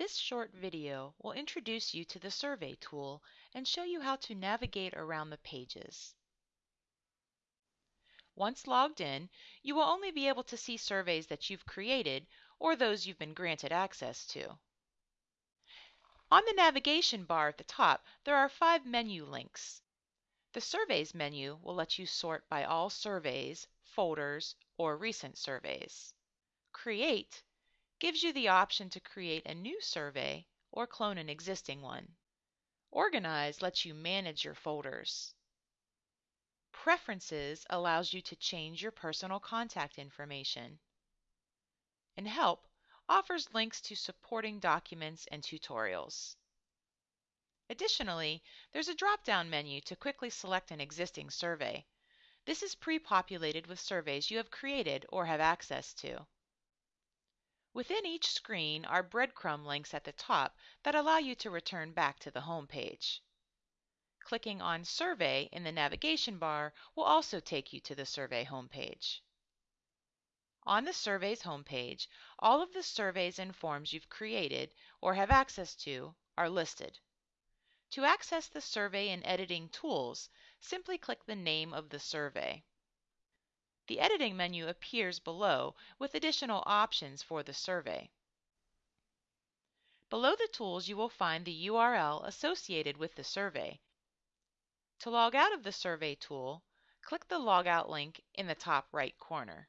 This short video will introduce you to the Survey tool and show you how to navigate around the pages. Once logged in, you will only be able to see surveys that you've created or those you've been granted access to. On the navigation bar at the top, there are five menu links. The Surveys menu will let you sort by all surveys, folders, or recent surveys. Create gives you the option to create a new survey or clone an existing one. Organize lets you manage your folders. Preferences allows you to change your personal contact information. And Help offers links to supporting documents and tutorials. Additionally, there's a drop-down menu to quickly select an existing survey. This is pre-populated with surveys you have created or have access to. Within each screen are breadcrumb links at the top that allow you to return back to the home page. Clicking on Survey in the navigation bar will also take you to the survey homepage. On the survey's homepage, all of the surveys and forms you've created or have access to are listed. To access the survey and editing tools, simply click the name of the survey. The editing menu appears below with additional options for the survey. Below the tools you will find the URL associated with the survey. To log out of the survey tool, click the logout link in the top right corner.